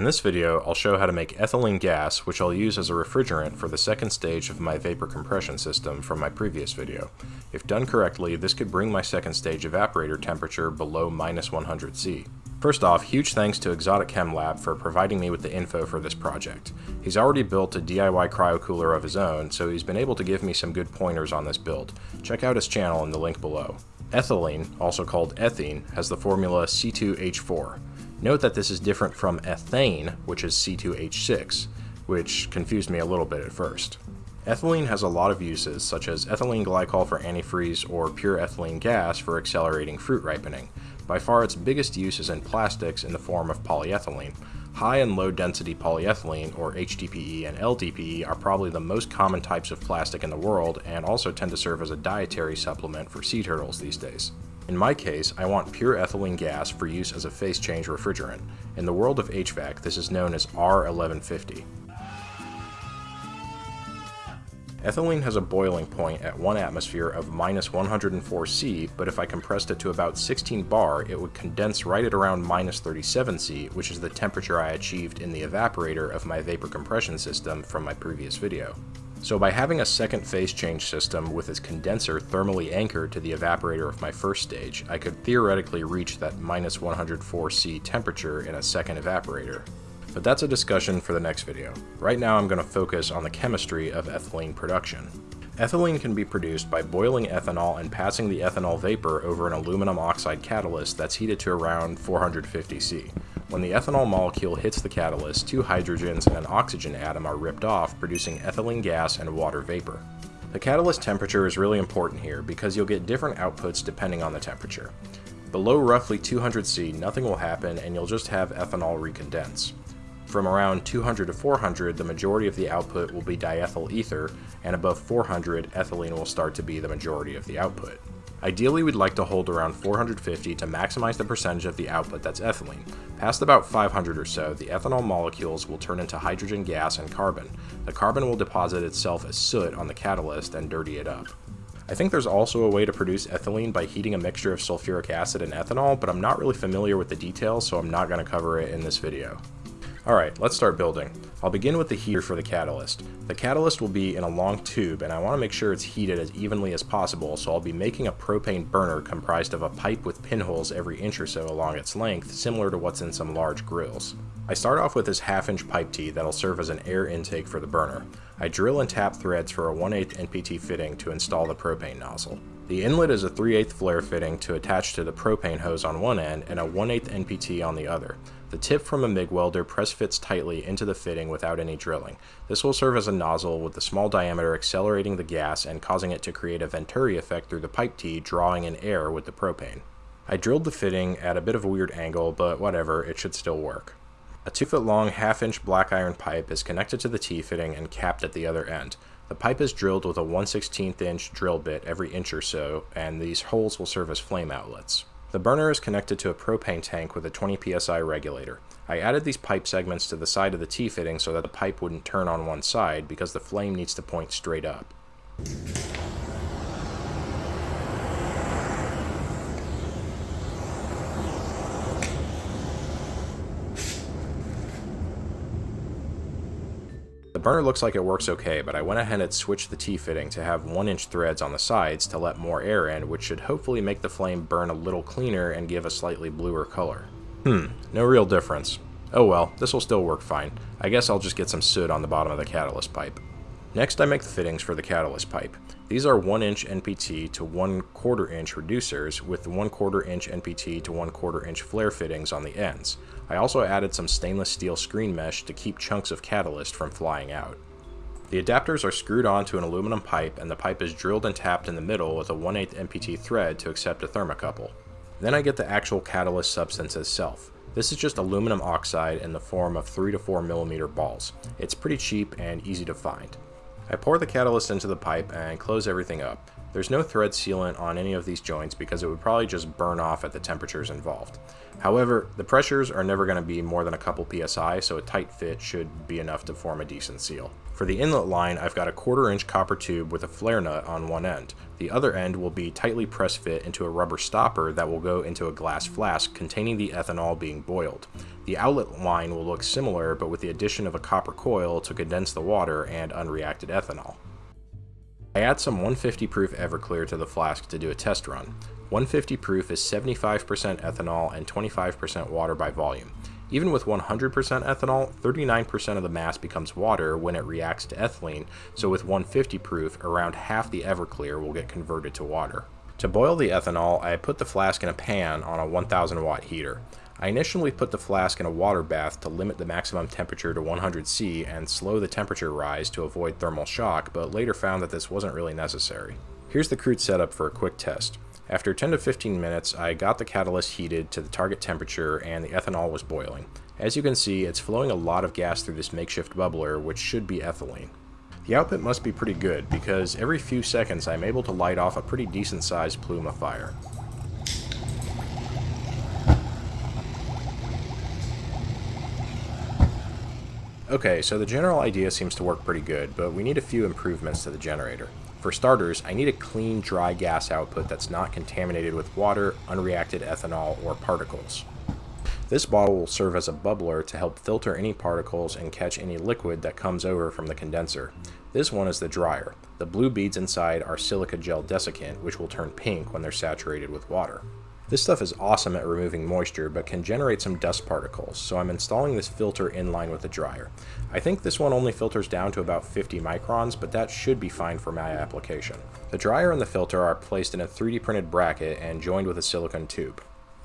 In this video, I'll show how to make ethylene gas, which I'll use as a refrigerant for the second stage of my vapor compression system from my previous video. If done correctly, this could bring my second stage evaporator temperature below minus 100 C. First off, huge thanks to Exotic Chem Lab for providing me with the info for this project. He's already built a DIY cryocooler of his own, so he's been able to give me some good pointers on this build. Check out his channel in the link below. Ethylene, also called ethene, has the formula C2H4. Note that this is different from ethane, which is C2H6, which confused me a little bit at first. Ethylene has a lot of uses, such as ethylene glycol for antifreeze or pure ethylene gas for accelerating fruit ripening. By far its biggest use is in plastics in the form of polyethylene. High and low density polyethylene, or HDPE and LDPE, are probably the most common types of plastic in the world and also tend to serve as a dietary supplement for sea turtles these days. In my case, I want pure ethylene gas for use as a phase change refrigerant. In the world of HVAC, this is known as R1150. Ethylene has a boiling point at 1 atmosphere of minus 104 C, but if I compressed it to about 16 bar, it would condense right at around minus 37 C, which is the temperature I achieved in the evaporator of my vapor compression system from my previous video. So by having a second phase change system with its condenser thermally anchored to the evaporator of my first stage, I could theoretically reach that minus 104 C temperature in a second evaporator. But that's a discussion for the next video. Right now I'm going to focus on the chemistry of ethylene production. Ethylene can be produced by boiling ethanol and passing the ethanol vapor over an aluminum oxide catalyst that's heated to around 450 C. When the ethanol molecule hits the catalyst, two hydrogens and an oxygen atom are ripped off, producing ethylene gas and water vapor. The catalyst temperature is really important here because you'll get different outputs depending on the temperature. Below roughly 200 C, nothing will happen and you'll just have ethanol recondense. From around 200 to 400, the majority of the output will be diethyl ether, and above 400, ethylene will start to be the majority of the output. Ideally, we'd like to hold around 450 to maximize the percentage of the output that's ethylene. Past about 500 or so, the ethanol molecules will turn into hydrogen gas and carbon. The carbon will deposit itself as soot on the catalyst and dirty it up. I think there's also a way to produce ethylene by heating a mixture of sulfuric acid and ethanol, but I'm not really familiar with the details, so I'm not going to cover it in this video. Alright, let's start building. I'll begin with the heater for the catalyst. The catalyst will be in a long tube and I want to make sure it's heated as evenly as possible so I'll be making a propane burner comprised of a pipe with pinholes every inch or so along its length, similar to what's in some large grills. I start off with this half inch pipe tee that'll serve as an air intake for the burner. I drill and tap threads for a 1 8 NPT fitting to install the propane nozzle. The inlet is a 3 8 flare fitting to attach to the propane hose on one end and a 1 8 NPT on the other. The tip from a MIG welder press fits tightly into the fitting without any drilling. This will serve as a nozzle with the small diameter accelerating the gas and causing it to create a Venturi effect through the pipe tee drawing in air with the propane. I drilled the fitting at a bit of a weird angle, but whatever, it should still work. A 2 foot long half inch black iron pipe is connected to the T fitting and capped at the other end. The pipe is drilled with a 1 16th inch drill bit every inch or so, and these holes will serve as flame outlets. The burner is connected to a propane tank with a 20 psi regulator. I added these pipe segments to the side of the T-fitting so that the pipe wouldn't turn on one side because the flame needs to point straight up. The burner looks like it works okay, but I went ahead and switched the T-fitting to have 1-inch threads on the sides to let more air in, which should hopefully make the flame burn a little cleaner and give a slightly bluer color. Hmm, no real difference. Oh well, this will still work fine. I guess I'll just get some soot on the bottom of the catalyst pipe. Next I make the fittings for the catalyst pipe. These are 1 inch NPT to 1 quarter inch reducers with 1 quarter inch NPT to 1 quarter inch flare fittings on the ends. I also added some stainless steel screen mesh to keep chunks of catalyst from flying out. The adapters are screwed onto an aluminum pipe and the pipe is drilled and tapped in the middle with a 1 8 MPT thread to accept a thermocouple. Then I get the actual catalyst substance itself. This is just aluminum oxide in the form of 3 to 4 millimeter balls. It's pretty cheap and easy to find. I pour the catalyst into the pipe and close everything up. There's no thread sealant on any of these joints because it would probably just burn off at the temperatures involved. However, the pressures are never going to be more than a couple psi, so a tight fit should be enough to form a decent seal. For the inlet line, I've got a quarter inch copper tube with a flare nut on one end. The other end will be tightly press fit into a rubber stopper that will go into a glass flask containing the ethanol being boiled. The outlet line will look similar, but with the addition of a copper coil to condense the water and unreacted ethanol. I add some 150 proof Everclear to the flask to do a test run. 150 proof is 75% ethanol and 25% water by volume. Even with 100% ethanol, 39% of the mass becomes water when it reacts to ethylene, so with 150 proof, around half the Everclear will get converted to water. To boil the ethanol, I put the flask in a pan on a 1000 watt heater. I initially put the flask in a water bath to limit the maximum temperature to 100 C and slow the temperature rise to avoid thermal shock, but later found that this wasn't really necessary. Here's the crude setup for a quick test. After 10 to 15 minutes, I got the catalyst heated to the target temperature and the ethanol was boiling. As you can see, it's flowing a lot of gas through this makeshift bubbler, which should be ethylene. The output must be pretty good, because every few seconds I'm able to light off a pretty decent sized plume of fire. Okay, so the general idea seems to work pretty good, but we need a few improvements to the generator. For starters, I need a clean, dry gas output that's not contaminated with water, unreacted ethanol, or particles. This bottle will serve as a bubbler to help filter any particles and catch any liquid that comes over from the condenser. This one is the dryer. The blue beads inside are silica gel desiccant, which will turn pink when they're saturated with water. This stuff is awesome at removing moisture, but can generate some dust particles, so I'm installing this filter in line with the dryer. I think this one only filters down to about 50 microns, but that should be fine for my application. The dryer and the filter are placed in a 3D printed bracket and joined with a silicone tube.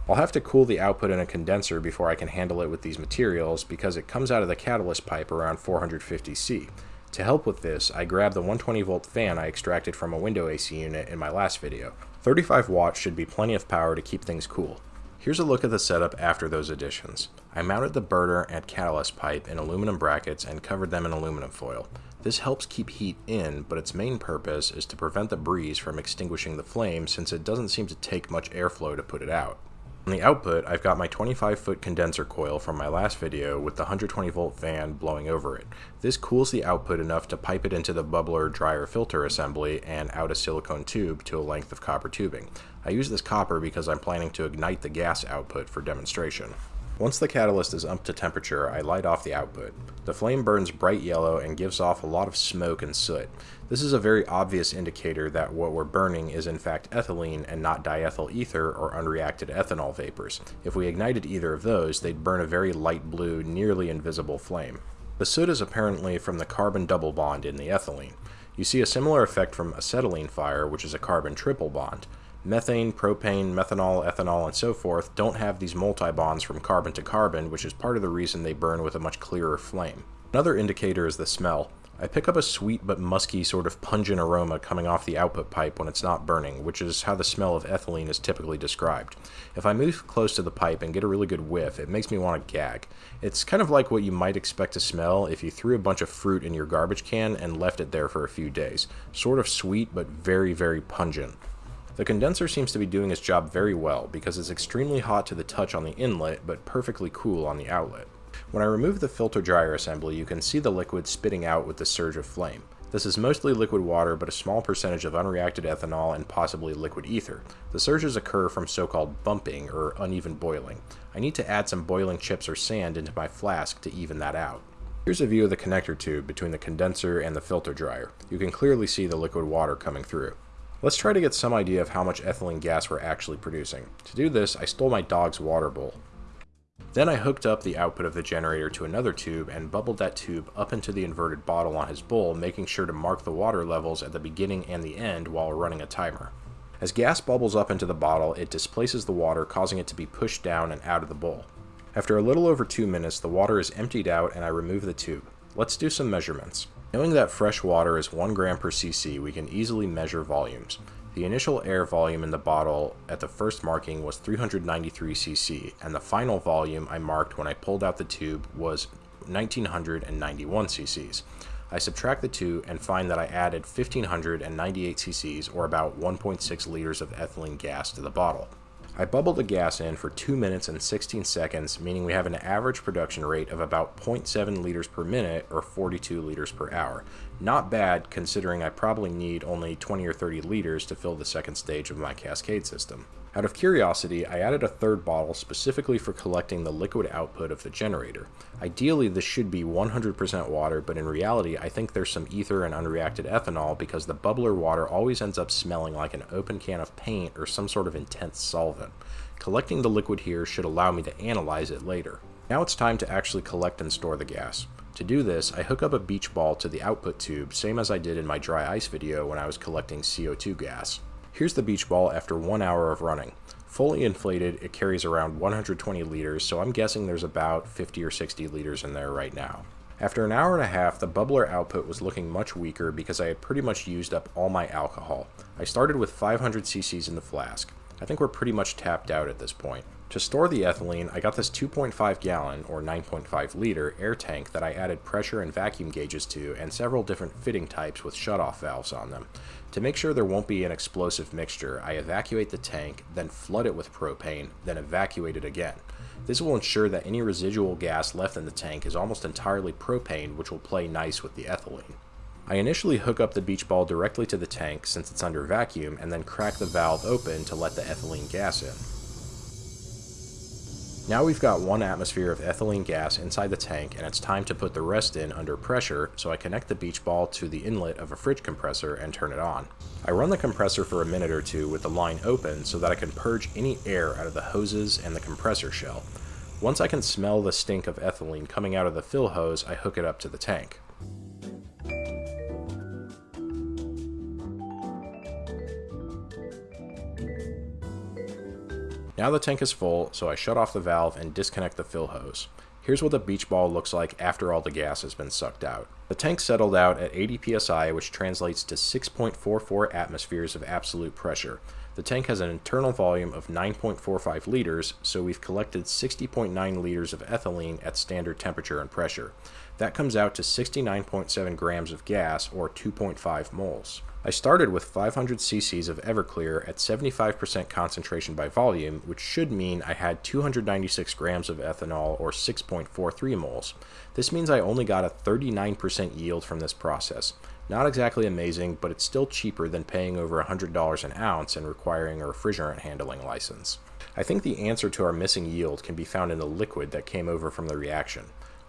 I'll have to cool the output in a condenser before I can handle it with these materials because it comes out of the catalyst pipe around 450C. To help with this, I grabbed the 120 volt fan I extracted from a window AC unit in my last video. 35 watts should be plenty of power to keep things cool. Here's a look at the setup after those additions. I mounted the burner and catalyst pipe in aluminum brackets and covered them in aluminum foil. This helps keep heat in, but its main purpose is to prevent the breeze from extinguishing the flame since it doesn't seem to take much airflow to put it out. On the output, I've got my 25 foot condenser coil from my last video with the 120 volt fan blowing over it. This cools the output enough to pipe it into the bubbler dryer filter assembly and out a silicone tube to a length of copper tubing. I use this copper because I'm planning to ignite the gas output for demonstration. Once the catalyst is up to temperature, I light off the output. The flame burns bright yellow and gives off a lot of smoke and soot. This is a very obvious indicator that what we're burning is in fact ethylene and not diethyl ether or unreacted ethanol vapors. If we ignited either of those, they'd burn a very light blue, nearly invisible flame. The soot is apparently from the carbon double bond in the ethylene. You see a similar effect from acetylene fire, which is a carbon triple bond. Methane, propane, methanol, ethanol, and so forth don't have these multi-bonds from carbon to carbon, which is part of the reason they burn with a much clearer flame. Another indicator is the smell. I pick up a sweet but musky sort of pungent aroma coming off the output pipe when it's not burning, which is how the smell of ethylene is typically described. If I move close to the pipe and get a really good whiff, it makes me want to gag. It's kind of like what you might expect to smell if you threw a bunch of fruit in your garbage can and left it there for a few days. Sort of sweet but very, very pungent. The condenser seems to be doing its job very well because it's extremely hot to the touch on the inlet but perfectly cool on the outlet. When I remove the filter dryer assembly you can see the liquid spitting out with the surge of flame. This is mostly liquid water but a small percentage of unreacted ethanol and possibly liquid ether. The surges occur from so-called bumping or uneven boiling. I need to add some boiling chips or sand into my flask to even that out. Here's a view of the connector tube between the condenser and the filter dryer. You can clearly see the liquid water coming through. Let's try to get some idea of how much ethylene gas we're actually producing. To do this, I stole my dog's water bowl. Then I hooked up the output of the generator to another tube and bubbled that tube up into the inverted bottle on his bowl, making sure to mark the water levels at the beginning and the end while running a timer. As gas bubbles up into the bottle, it displaces the water, causing it to be pushed down and out of the bowl. After a little over two minutes, the water is emptied out and I remove the tube. Let's do some measurements. Knowing that fresh water is 1 gram per cc, we can easily measure volumes. The initial air volume in the bottle at the first marking was 393 cc, and the final volume I marked when I pulled out the tube was 1991 cc's. I subtract the two and find that I added 1598 cc's, or about 1.6 liters of ethylene gas to the bottle. I bubbled the gas in for 2 minutes and 16 seconds, meaning we have an average production rate of about 0.7 liters per minute or 42 liters per hour. Not bad considering I probably need only 20 or 30 liters to fill the second stage of my cascade system. Out of curiosity, I added a third bottle specifically for collecting the liquid output of the generator. Ideally, this should be 100% water, but in reality, I think there's some ether and unreacted ethanol because the bubbler water always ends up smelling like an open can of paint or some sort of intense solvent. Collecting the liquid here should allow me to analyze it later. Now it's time to actually collect and store the gas. To do this, I hook up a beach ball to the output tube, same as I did in my dry ice video when I was collecting CO2 gas. Here's the beach ball after one hour of running. Fully inflated, it carries around 120 liters, so I'm guessing there's about 50 or 60 liters in there right now. After an hour and a half, the bubbler output was looking much weaker because I had pretty much used up all my alcohol. I started with 500 cc's in the flask. I think we're pretty much tapped out at this point. To store the ethylene, I got this 2.5 gallon, or 9.5 liter, air tank that I added pressure and vacuum gauges to and several different fitting types with shutoff valves on them. To make sure there won't be an explosive mixture, I evacuate the tank, then flood it with propane, then evacuate it again. This will ensure that any residual gas left in the tank is almost entirely propane, which will play nice with the ethylene. I initially hook up the beach ball directly to the tank since it's under vacuum and then crack the valve open to let the ethylene gas in. Now we've got one atmosphere of ethylene gas inside the tank and it's time to put the rest in under pressure, so I connect the beach ball to the inlet of a fridge compressor and turn it on. I run the compressor for a minute or two with the line open so that I can purge any air out of the hoses and the compressor shell. Once I can smell the stink of ethylene coming out of the fill hose, I hook it up to the tank. Now the tank is full, so I shut off the valve and disconnect the fill hose. Here's what the beach ball looks like after all the gas has been sucked out. The tank settled out at 80 psi, which translates to 6.44 atmospheres of absolute pressure. The tank has an internal volume of 9.45 liters, so we've collected 60.9 liters of ethylene at standard temperature and pressure. That comes out to 69.7 grams of gas, or 2.5 moles. I started with 500 cc's of Everclear at 75% concentration by volume, which should mean I had 296 grams of ethanol or 6.43 moles. This means I only got a 39% yield from this process. Not exactly amazing, but it's still cheaper than paying over $100 an ounce and requiring a refrigerant handling license. I think the answer to our missing yield can be found in the liquid that came over from the reaction.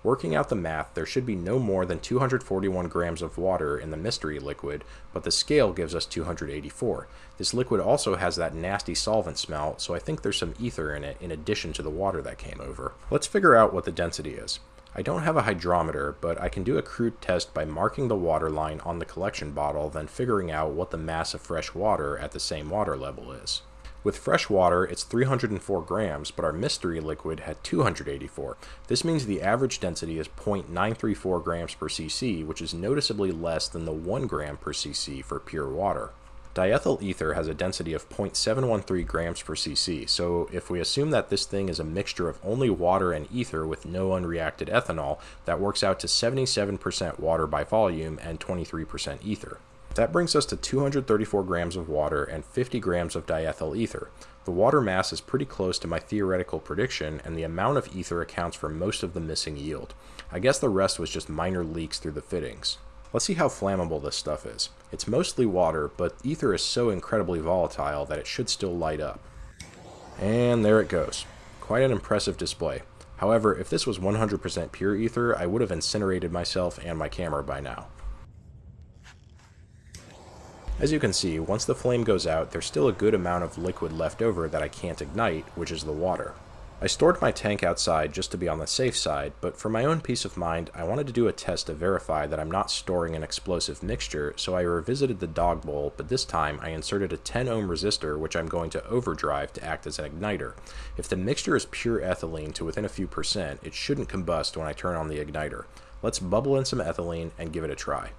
Working out the math, there should be no more than 241 grams of water in the mystery liquid, but the scale gives us 284. This liquid also has that nasty solvent smell, so I think there's some ether in it in addition to the water that came over. Let's figure out what the density is. I don't have a hydrometer, but I can do a crude test by marking the water line on the collection bottle, then figuring out what the mass of fresh water at the same water level is. With fresh water, it's 304 grams, but our mystery liquid had 284. This means the average density is 0.934 grams per cc, which is noticeably less than the 1 gram per cc for pure water. Diethyl ether has a density of 0.713 grams per cc, so if we assume that this thing is a mixture of only water and ether with no unreacted ethanol, that works out to 77% water by volume and 23% ether. That brings us to 234 grams of water and 50 grams of diethyl ether. The water mass is pretty close to my theoretical prediction, and the amount of ether accounts for most of the missing yield. I guess the rest was just minor leaks through the fittings. Let's see how flammable this stuff is. It's mostly water, but ether is so incredibly volatile that it should still light up. And there it goes. Quite an impressive display. However, if this was 100% pure ether, I would have incinerated myself and my camera by now. As you can see, once the flame goes out, there's still a good amount of liquid left over that I can't ignite, which is the water. I stored my tank outside just to be on the safe side, but for my own peace of mind, I wanted to do a test to verify that I'm not storing an explosive mixture, so I revisited the dog bowl, but this time I inserted a 10 ohm resistor which I'm going to overdrive to act as an igniter. If the mixture is pure ethylene to within a few percent, it shouldn't combust when I turn on the igniter. Let's bubble in some ethylene and give it a try.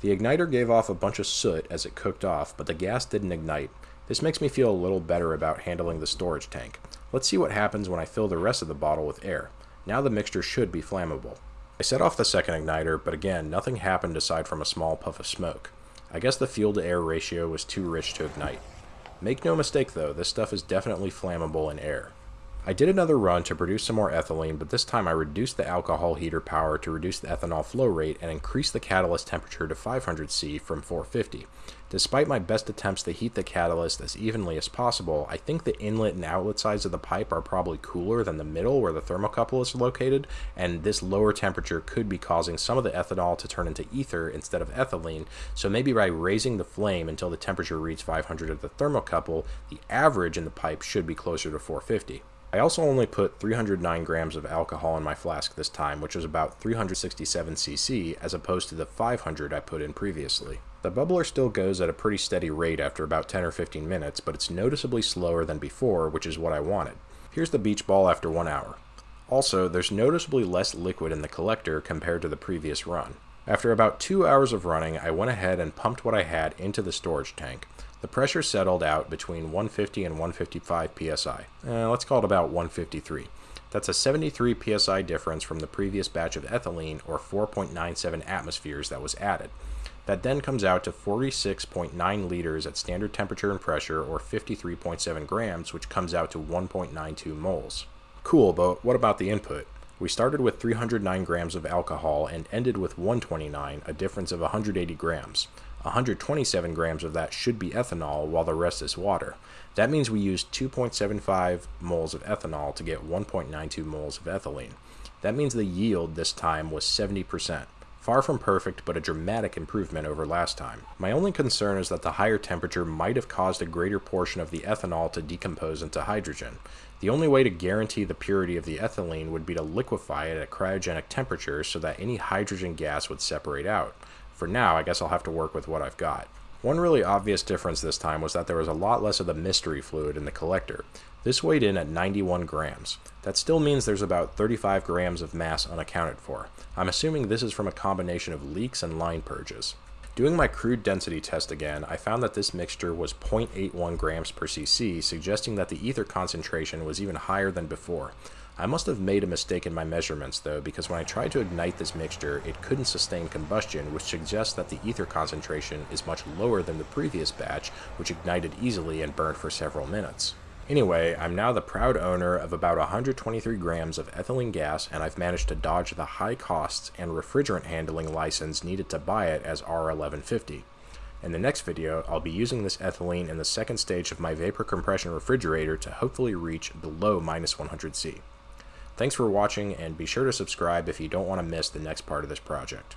The igniter gave off a bunch of soot as it cooked off, but the gas didn't ignite. This makes me feel a little better about handling the storage tank. Let's see what happens when I fill the rest of the bottle with air. Now the mixture should be flammable. I set off the second igniter, but again, nothing happened aside from a small puff of smoke. I guess the fuel to air ratio was too rich to ignite. Make no mistake though, this stuff is definitely flammable in air. I did another run to produce some more ethylene, but this time I reduced the alcohol heater power to reduce the ethanol flow rate and increased the catalyst temperature to 500 C from 450. Despite my best attempts to heat the catalyst as evenly as possible, I think the inlet and outlet sides of the pipe are probably cooler than the middle where the thermocouple is located, and this lower temperature could be causing some of the ethanol to turn into ether instead of ethylene, so maybe by raising the flame until the temperature reads 500 at the thermocouple, the average in the pipe should be closer to 450. I also only put 309 grams of alcohol in my flask this time, which was about 367 cc as opposed to the 500 I put in previously. The bubbler still goes at a pretty steady rate after about 10 or 15 minutes, but it's noticeably slower than before, which is what I wanted. Here's the beach ball after one hour. Also, there's noticeably less liquid in the collector compared to the previous run. After about two hours of running, I went ahead and pumped what I had into the storage tank. The pressure settled out between 150 and 155 psi. Uh, let's call it about 153. That's a 73 psi difference from the previous batch of ethylene, or 4.97 atmospheres, that was added. That then comes out to 46.9 liters at standard temperature and pressure, or 53.7 grams, which comes out to 1.92 moles. Cool, but what about the input? We started with 309 grams of alcohol and ended with 129, a difference of 180 grams. 127 grams of that should be ethanol, while the rest is water. That means we used 2.75 moles of ethanol to get 1.92 moles of ethylene. That means the yield this time was 70%. Far from perfect, but a dramatic improvement over last time. My only concern is that the higher temperature might have caused a greater portion of the ethanol to decompose into hydrogen. The only way to guarantee the purity of the ethylene would be to liquefy it at cryogenic temperature so that any hydrogen gas would separate out. For now, I guess I'll have to work with what I've got. One really obvious difference this time was that there was a lot less of the mystery fluid in the collector. This weighed in at 91 grams. That still means there's about 35 grams of mass unaccounted for. I'm assuming this is from a combination of leaks and line purges. Doing my crude density test again, I found that this mixture was 0.81 grams per cc, suggesting that the ether concentration was even higher than before. I must have made a mistake in my measurements though, because when I tried to ignite this mixture, it couldn't sustain combustion, which suggests that the ether concentration is much lower than the previous batch, which ignited easily and burned for several minutes. Anyway, I'm now the proud owner of about 123 grams of ethylene gas, and I've managed to dodge the high costs and refrigerant handling license needed to buy it as R1150. In the next video, I'll be using this ethylene in the second stage of my vapor compression refrigerator to hopefully reach below minus 100C. Thanks for watching, and be sure to subscribe if you don't want to miss the next part of this project.